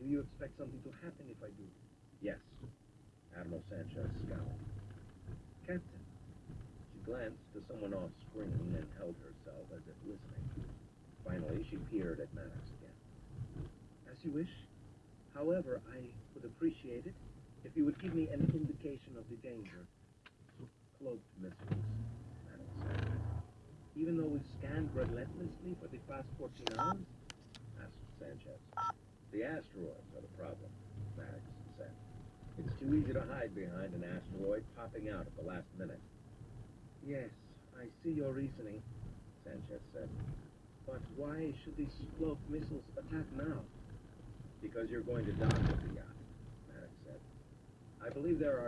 Do you expect something to happen if I do? Yes. Admiral Sanchez scowled. Captain. She glanced to someone off screen and held herself as if listening. Finally, she peered at Maddox again. As you wish. However, I would appreciate it if you would give me an indication of the danger. Cloaked missiles, Maddox said. Even though we've scanned relentlessly for the past 14 hours? The asteroids are the problem, Maddox said. It's too easy to hide behind an asteroid popping out at the last minute, Yes, I see your reasoning. Sanchez said. But why should these cloaked missiles attack now? Because you're going to dock with the yacht, Maddox said. I believe there are